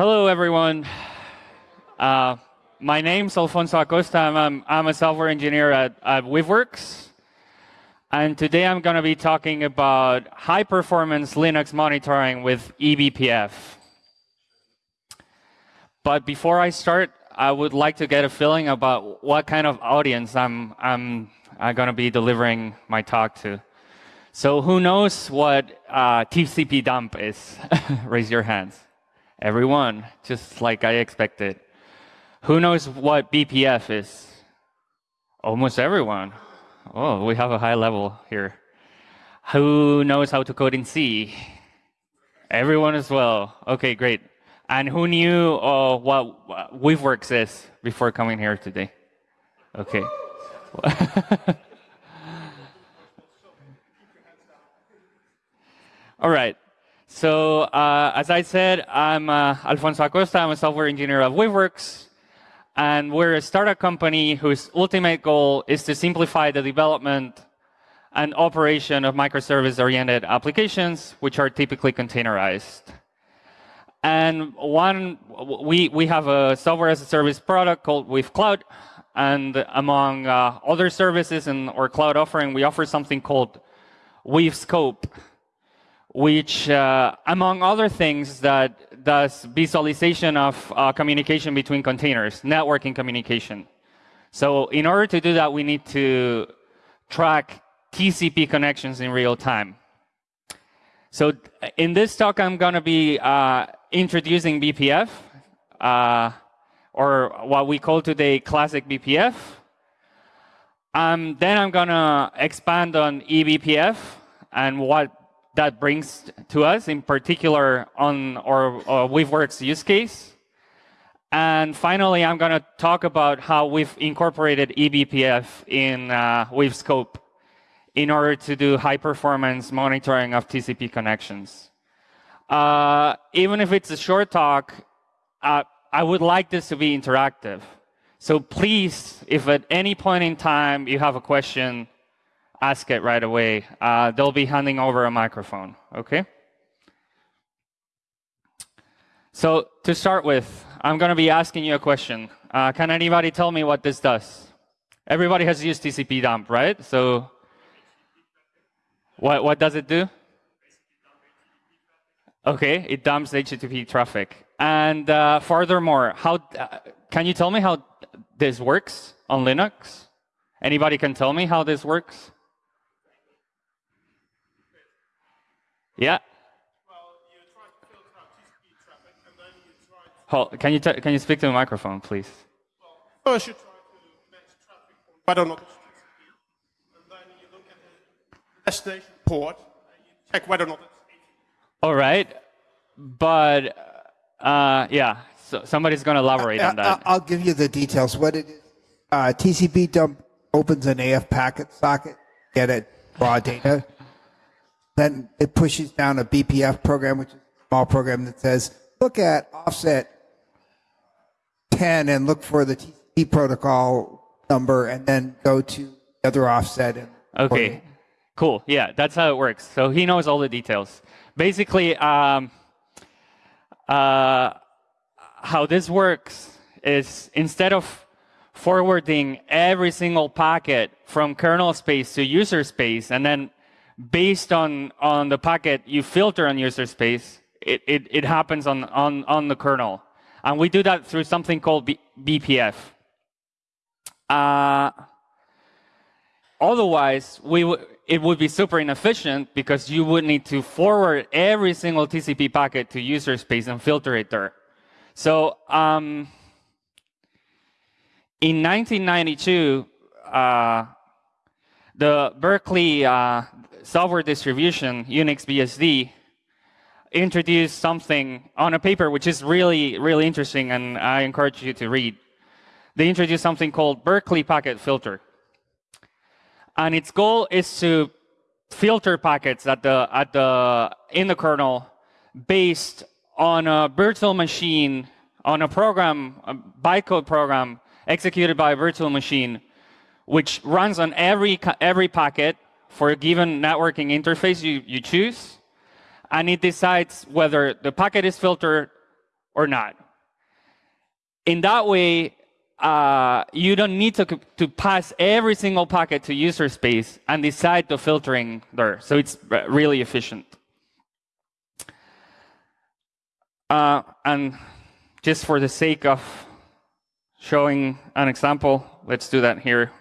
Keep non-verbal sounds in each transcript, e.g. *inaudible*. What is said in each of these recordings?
Hello, everyone. Uh, my name's Alfonso Acosta. I'm, I'm, a software engineer at, at Weaveworks. And today I'm going to be talking about high performance Linux monitoring with eBPF. But before I start, I would like to get a feeling about what kind of audience I'm, I'm, I'm going to be delivering my talk to. So who knows what uh, TCP dump is? *laughs* Raise your hands. Everyone, just like I expected. Who knows what BPF is? Almost everyone. Oh, we have a high level here. Who knows how to code in C? Everyone as well. Okay, great. And who knew uh, what Weaveworks is before coming here today? Okay. *laughs* All right. So uh, as I said, I'm uh, Alfonso Acosta. I'm a software engineer at Weaveworks. And we're a startup company whose ultimate goal is to simplify the development and operation of microservice-oriented applications, which are typically containerized. And one, we, we have a software as a service product called Weave Cloud. And among uh, other services in our cloud offering, we offer something called Weave Scope, which, uh, among other things, that does visualization of uh, communication between containers, networking communication. So in order to do that, we need to track TCP connections in real time. So in this talk, I'm going to be uh, introducing BPF, uh, or what we call today classic BPF. Um, then I'm going to expand on eBPF and what that brings to us, in particular on our, our Weaveworks use case. And finally, I'm going to talk about how we've incorporated eBPF in uh, in order to do high performance monitoring of TCP connections. Uh, even if it's a short talk, uh, I would like this to be interactive. So please, if at any point in time you have a question, ask it right away. Uh, they'll be handing over a microphone, okay? So to start with, I'm going to be asking you a question. Uh, can anybody tell me what this does? Everybody has used TCP dump, right? So what, what does it do? Okay, it dumps HTTP traffic. And uh, furthermore, how uh, can you tell me how this works on Linux? Anybody can tell me how this works? Yeah. Hold, can you can you speak to the microphone, please? Well, first you try to match traffic from whether or not it's and then you look at the destination port and you check whether or not it's All right, but uh, yeah, so somebody's going to elaborate on that. I'll give you the details. What it is, uh, TCP dump opens an AF packet socket, get it raw data. Then it pushes down a BPF program, which is a small program that says, look at offset 10 and look for the TCP protocol number and then go to the other offset. And okay, cool. Yeah, that's how it works. So he knows all the details. Basically, um, uh, how this works is instead of forwarding every single packet from kernel space to user space and then based on, on the packet you filter on user space, it, it, it happens on, on, on the kernel. And we do that through something called B BPF. Uh, otherwise, we it would be super inefficient because you would need to forward every single TCP packet to user space and filter it there. So um, in 1992, uh, the Berkeley uh, software distribution, Unix BSD, introduced something on a paper which is really, really interesting, and I encourage you to read. They introduced something called Berkeley Packet Filter. And its goal is to filter packets at the, at the, in the kernel based on a virtual machine, on a program, a bytecode program executed by a virtual machine, which runs on every, every packet for a given networking interface you, you choose, and it decides whether the packet is filtered or not. In that way, uh, you don't need to, to pass every single packet to user space and decide the filtering there. So it's really efficient. Uh, and just for the sake of showing an example, let's do that here.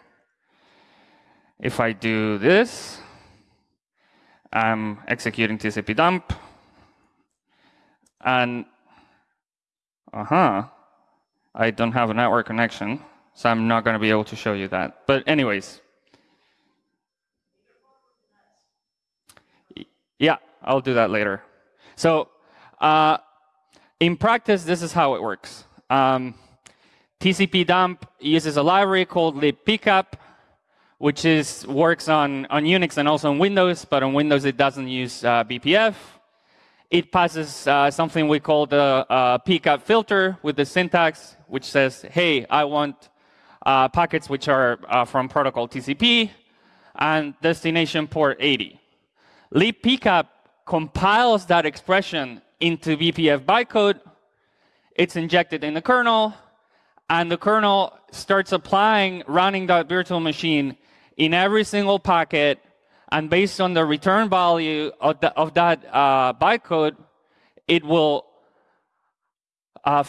If I do this, I'm executing TCP dump. And, uh-huh, I don't have a network connection, so I'm not going to be able to show you that. But anyways. Yeah, I'll do that later. So uh, in practice, this is how it works. Um, TCP dump uses a library called libpcap, which is works on, on Unix and also on Windows, but on Windows it doesn't use uh, BPF. It passes uh, something we call the uh, pcap filter with the syntax, which says, hey, I want uh, packets which are uh, from protocol TCP and destination port 80. libpcap compiles that expression into BPF bytecode. It's injected in the kernel, and the kernel starts applying running that virtual machine in every single packet. And based on the return value of, the, of that uh, bytecode, it will uh,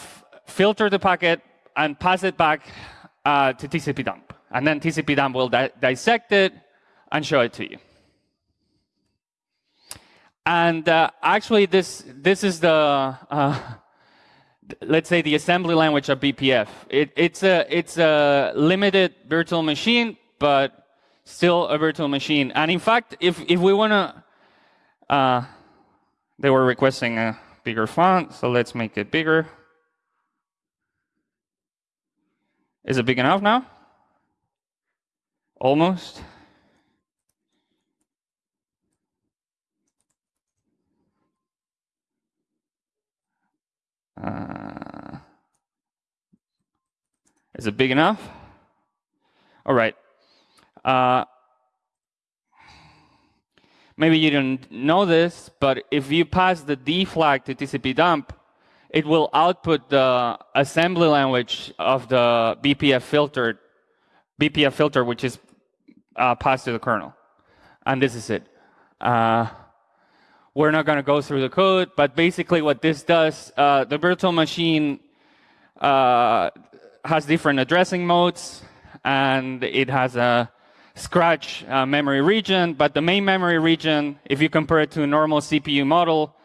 filter the packet and pass it back uh, to TCP dump. And then TCP dump will di dissect it and show it to you. And uh, actually, this this is the uh, let's say the assembly language of BPF. It, it's a it's a limited virtual machine, but still a virtual machine. And in fact, if if we want to, uh, they were requesting a bigger font, so let's make it bigger. Is it big enough now? Almost. Uh, is it big enough? All right. Uh, maybe you don't know this, but if you pass the D flag to TCP dump, it will output the assembly language of the BPF filter, BPF filter, which is uh, passed to the kernel. And this is it. Uh, we're not going to go through the code, but basically what this does, uh, the virtual machine uh, has different addressing modes, and it has a scratch uh, memory region, but the main memory region, if you compare it to a normal CPU model,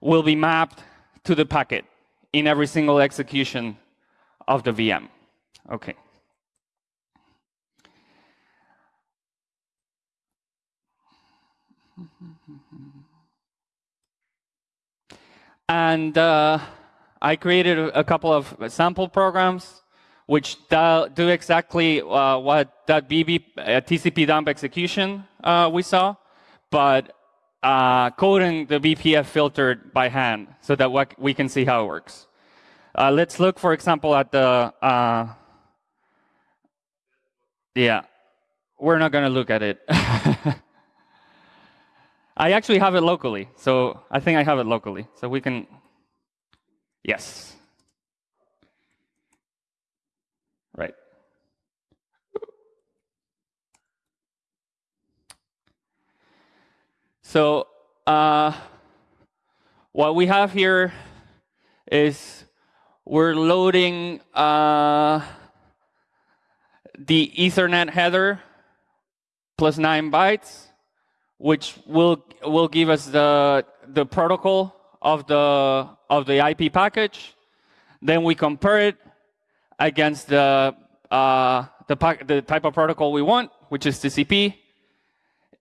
will be mapped to the packet in every single execution of the VM. Okay. And uh, I created a couple of sample programs which do exactly uh, what that BB uh, TCP dump execution uh, we saw, but uh, coding the BPF filtered by hand so that we can see how it works. Uh, let's look, for example, at the, uh, yeah, we're not going to look at it. *laughs* I actually have it locally, so I think I have it locally. So we can, yes. Right. So uh, what we have here is we're loading uh, the Ethernet header plus nine bytes which will will give us the the protocol of the of the IP package. Then we compare it against the uh, the, the type of protocol we want, which is TCP.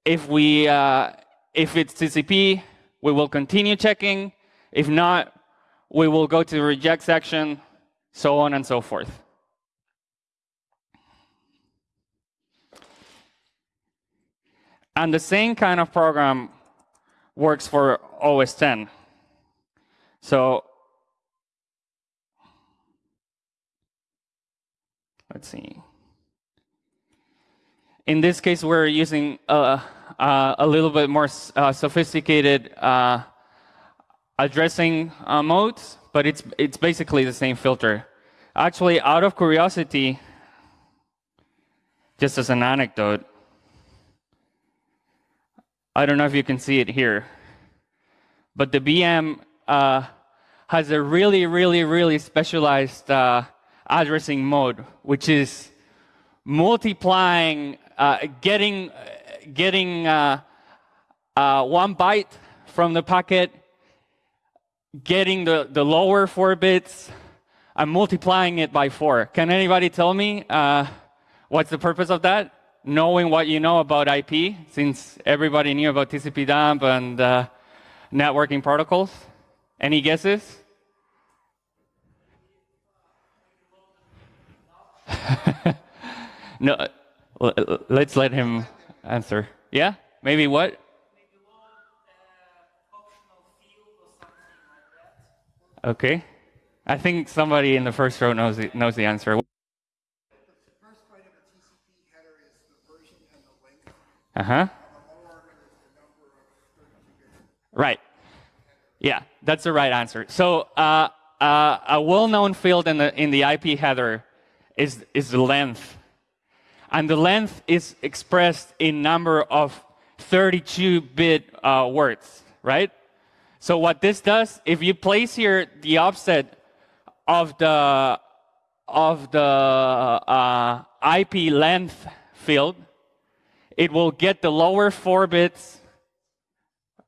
If we uh, if it's TCP, we will continue checking. If not, we will go to the reject section, so on and so forth. And the same kind of program works for OS 10. So let's see. In this case, we're using uh, uh, a little bit more uh, sophisticated uh, addressing uh, modes, but it's it's basically the same filter. Actually, out of curiosity, just as an anecdote, I don't know if you can see it here, but the VM uh, has a really, really, really specialized uh, addressing mode, which is multiplying, uh, getting, uh, uh, one byte from the packet, getting the, the lower four bits, and multiplying it by four. Can anybody tell me uh, what's the purpose of that? Knowing what you know about IP, since everybody knew about TCP dump and uh, networking protocols. Any guesses? *laughs* no, let's let him answer. Yeah? Maybe what? Okay. I think somebody in the first row knows the, knows the answer. Uh huh. Right. Yeah, that's the right answer. So uh, uh, a well-known field in the in the IP header is is the length, and the length is expressed in number of 32-bit uh, words. Right. So what this does, if you place here the offset of the of the uh, IP length field, it will get the lower four bits.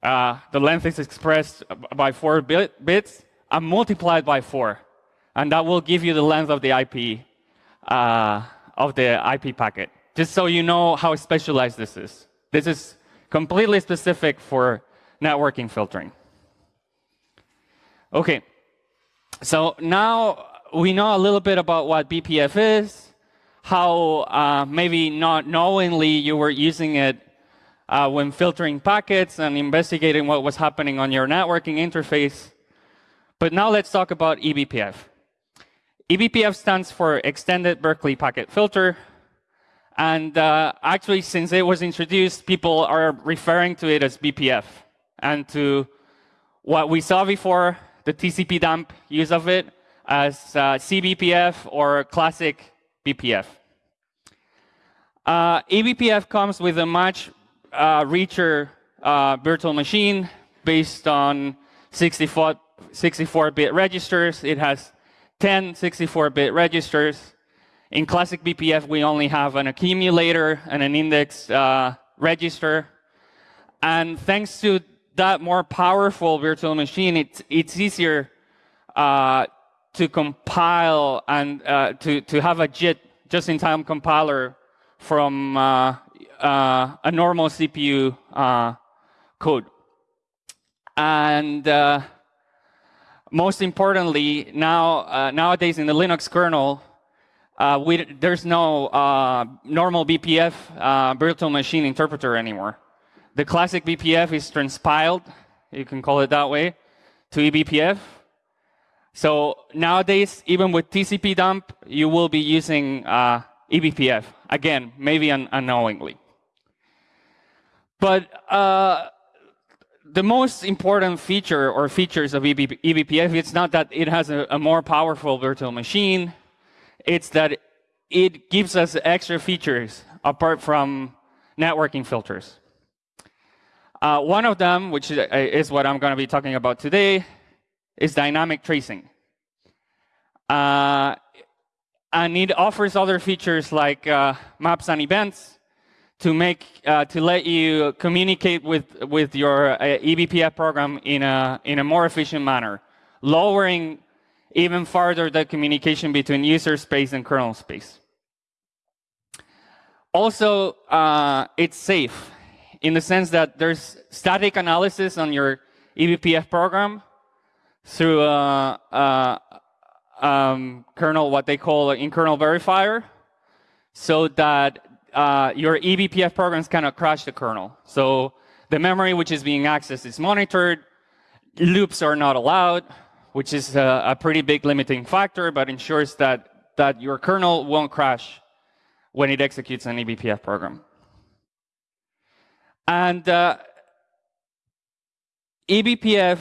Uh, the length is expressed by four bit, bits and multiplied by four, and that will give you the length of the IP uh, of the IP packet. Just so you know how specialized this is. This is completely specific for networking filtering. Okay, so now we know a little bit about what BPF is, how uh, maybe not knowingly you were using it uh, when filtering packets and investigating what was happening on your networking interface. But now let's talk about eBPF. eBPF stands for Extended Berkeley Packet Filter. And uh, actually, since it was introduced, people are referring to it as BPF. And to what we saw before, the TCP dump use of it as uh, CBPF or classic BPF. Uh, eBPF comes with a much uh, richer uh, virtual machine based on 64, 64-bit registers. It has 10 64-bit registers. In classic BPF, we only have an accumulator and an index uh, register. And thanks to that more powerful virtual machine, it's, it's easier uh, to compile and uh, to, to have a JIT, just-in-time compiler from uh, uh a normal CPU uh, code. And most importantly, now nowadays in the Linux kernel, we, there's no normal BPF virtual machine interpreter anymore. The classic BPF is transpiled, you can call it that way, to eBPF. So nowadays, even with TCP dump, you will be using uh, eBPF. Again, maybe un unknowingly. But uh, the most important feature or features of EB eBPF, it's not that it has a, a more powerful virtual machine, it's that it gives us extra features apart from networking filters. Uh, one of them, which is what I'm going to be talking about today, is dynamic tracing. Uh, and it offers other features like uh, maps and events to make uh, to let you communicate with with your uh, eBPF program in a in a more efficient manner, lowering even further the communication between user space and kernel space. Also, uh, it's safe in the sense that there's static analysis on your eBPF program through a, a um, kernel, what they call an in-kernel verifier, so that uh, your eBPF programs cannot crash the kernel. So the memory which is being accessed is monitored, loops are not allowed, which is a, a pretty big limiting factor, but ensures that, that your kernel won't crash when it executes an eBPF program. And uh, eBPF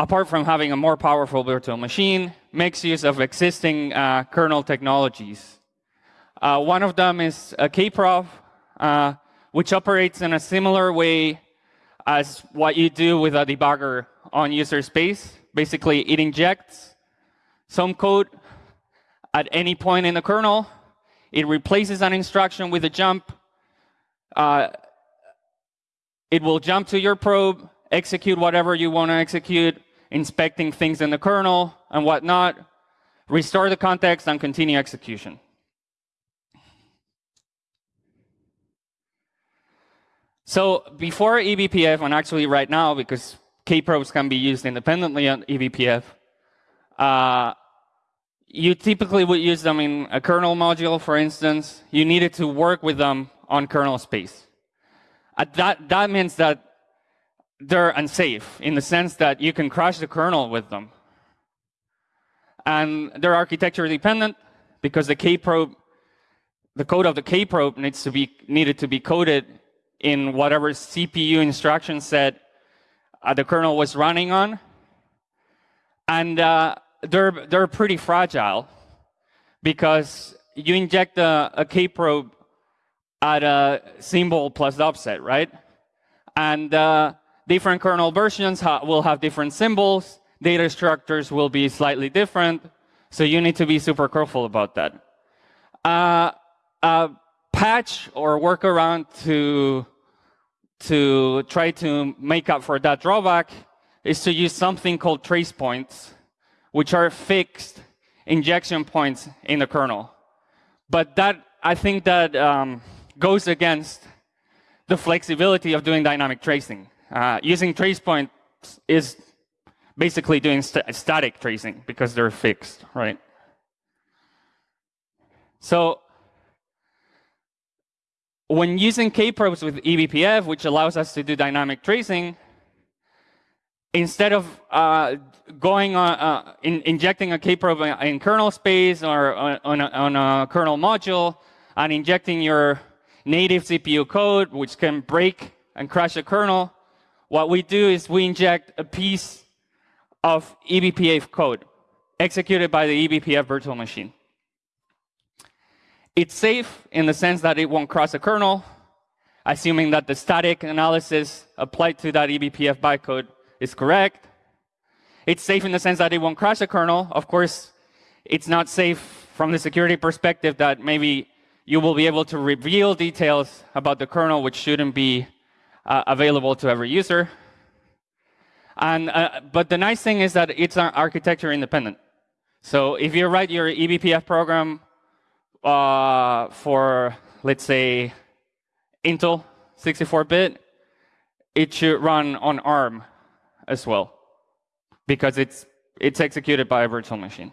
apart from having a more powerful virtual machine, makes use of existing uh, kernel technologies. Uh, one of them is a kprobe, uh, which operates in a similar way as what you do with a debugger on user space. Basically, it injects some code at any point in the kernel. It replaces an instruction with a jump. Uh, it will jump to your probe, execute whatever you want to execute, inspecting things in the kernel and whatnot, restore the context, and continue execution. So before eBPF, and actually right now, because kprobes can be used independently on eBPF, uh, you typically would use them in a kernel module, for instance. You needed to work with them on kernel space. Uh, that, that means that they're unsafe in the sense that you can crash the kernel with them. And they're architecture dependent because the kprobe, the code of the kprobe needs to be needed to be coded in whatever CPU instruction set uh, the kernel was running on. And uh, they're, they're pretty fragile because you inject a, a kprobe at a symbol plus offset, right? And uh, different kernel versions ha will have different symbols. Data structures will be slightly different. So you need to be super careful about that. Uh, a patch or workaround to to try to make up for that drawback is to use something called trace points, which are fixed injection points in the kernel. But that, I think that um, goes against the flexibility of doing dynamic tracing. Uh, using trace points is basically doing st static tracing because they're fixed, right? So when using kprobes with eBPF, which allows us to do dynamic tracing, instead of uh, going on, uh, in, injecting a kprobe in kernel space or on a, on a, kernel module and injecting your native CPU code, which can break and crash the kernel, what we do is we inject a piece of eBPF code executed by the eBPF virtual machine. It's safe in the sense that it won't cross a kernel, assuming that the static analysis applied to that eBPF bytecode is correct. It's safe in the sense that it won't crash a kernel. Of course, it's not safe from the security perspective that maybe you will be able to reveal details about the kernel which shouldn't be uh, available to every user. And, uh, but the nice thing is that it's architecture independent. So if you write your eBPF program uh, for, let's say, Intel 64-bit, it should run on ARM as well, because it's, it's executed by a virtual machine.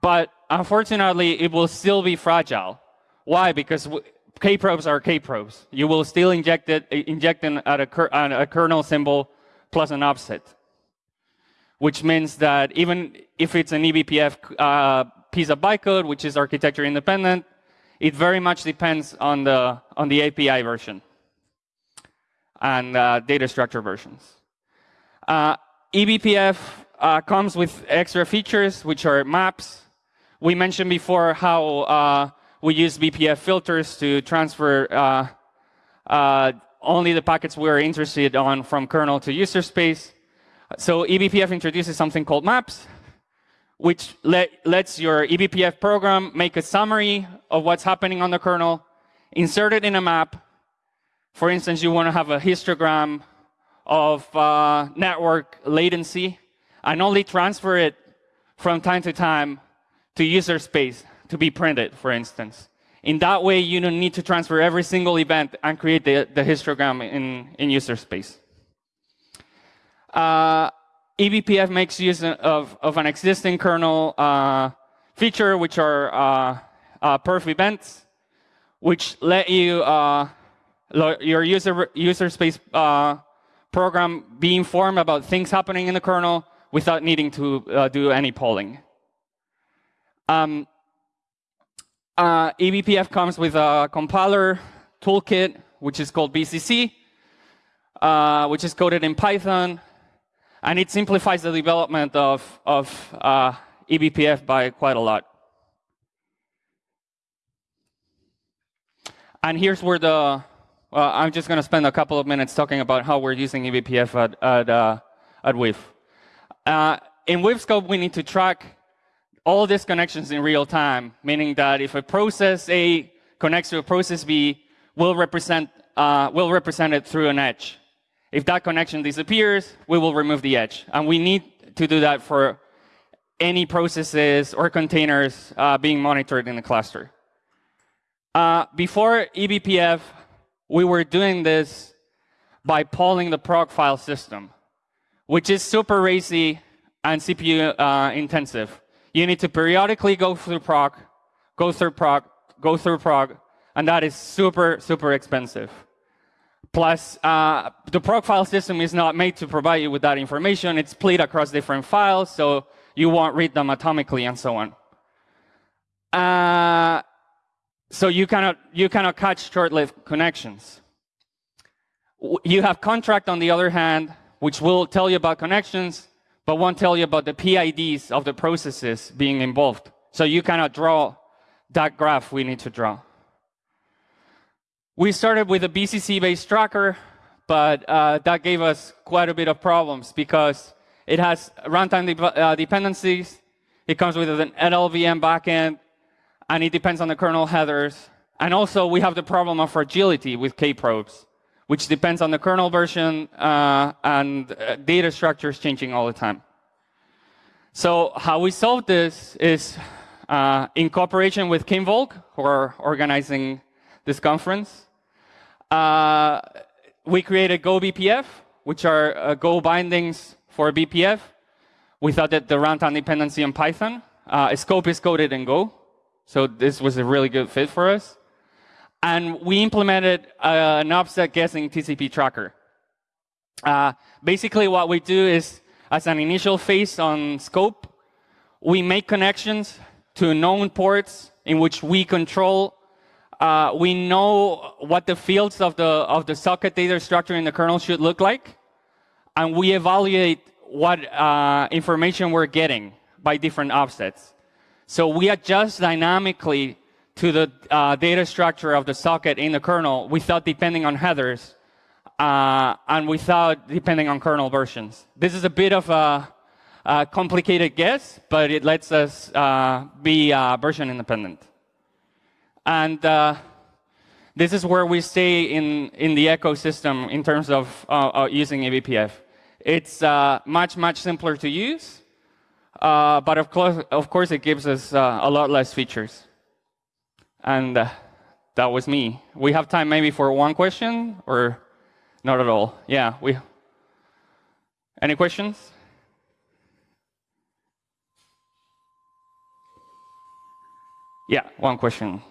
But unfortunately, it will still be fragile. Why? Because K-probes are K-probes. You will still inject it, inject in at a, a kernel symbol plus an offset, which means that even if it's an eBPF uh, piece of bytecode, which is architecture independent. It very much depends on the, on the API version and uh, data structure versions. Uh, eBPF uh, comes with extra features, which are maps. We mentioned before how uh, we use BPF filters to transfer uh, uh, only the packets we're interested on from kernel to user space. So eBPF introduces something called maps, which let, lets your eBPF program make a summary of what's happening on the kernel, insert it in a map. For instance, you want to have a histogram of uh, network latency and only transfer it from time to time to user space to be printed, for instance. In that way, you don't need to transfer every single event and create the, the histogram in, in user space. Uh, eBPF makes use of, of an existing kernel uh, feature, which are uh, uh, perf events, which let you uh, your user user space uh, program be informed about things happening in the kernel without needing to uh, do any polling. Um, eBPF comes with a compiler toolkit, which is called BCC, which is coded in Python And it simplifies the development of, of uh, eBPF by quite a lot. And here's where the, well, I'm just going to spend a couple of minutes talking about how we're using eBPF at, at, uh, at Weave. Uh, in Weave Scope, we need to track all these connections in real time, meaning that if a process A connects to a process B, we'll represent, uh, we'll represent it through an edge. If that connection disappears, we will remove the edge. And we need to do that for any processes or containers uh, being monitored in the cluster. Uh, before eBPF, we were doing this by polling the proc file system, which is super racy and CPU uh, intensive. You need to periodically go through proc, go through proc, go through proc, and that is super, super expensive. Plus, uh, the proc file system is not made to provide you with that information. It's split across different files, so you won't read them atomically and so on. Uh, so you cannot, you cannot catch short-lived connections. You have conntrack, on the other hand, which will tell you about connections, but won't tell you about the PIDs of the processes being involved. So you cannot draw that graph we need to draw. We started with a BCC-based tracker, but uh, that gave us quite a bit of problems because it has runtime de uh, dependencies. It comes with an LLVM backend, and it depends on the kernel headers. And also, we have the problem of fragility with kprobes, which depends on the kernel version uh, and uh, data structures changing all the time. So how we solved this is uh, in cooperation with Kinvolk, who are organizing this conference. Uh, we created Go BPF, which are uh, Go bindings for BPF. We thought that the runtime dependency on Python. Uh, scope is coded in Go, so this was a really good fit for us. And we implemented uh, an offset guessing TCP tracker. Uh, basically, what we do is, as an initial phase on scope, we make connections to known ports in which we control. Uh, we know what the fields of the of the socket data structure in the kernel should look like, and we evaluate what uh, information we're getting by different offsets. So we adjust dynamically to the uh, data structure of the socket in the kernel without depending on headers uh, and without depending on kernel versions. This is a bit of a, a complicated guess, but it lets us uh, be uh, version independent. And uh, this is where we stay in, in the ecosystem in terms of uh, using eBPF. It's much, much simpler to use. Uh, but of course, of course, it gives us uh, a lot less features. And uh, that was me. We have time maybe for one question or not at all? Yeah, we. Any questions? Yeah, one question.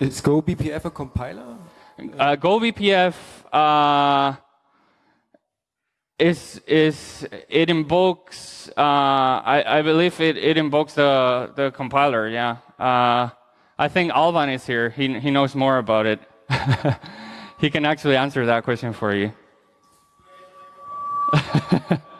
Is Go BPF a compiler? Uh, Go BPF uh, is is it invokes uh, I, I believe it, it invokes the the compiler yeah. Uh, I think Alban is here. He he knows more about it. *laughs* He can actually answer that question for you *laughs*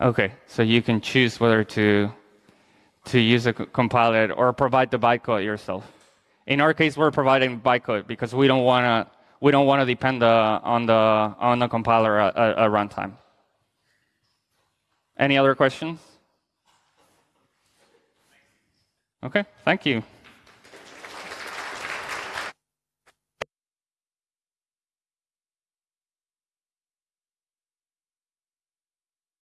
Okay, so you can choose whether to to use a compiler or provide the bytecode yourself. In our case, we're providing bytecode because we don't want to we don't want to depend uh, on the on the compiler at, at runtime. Any other questions? Okay, thank you.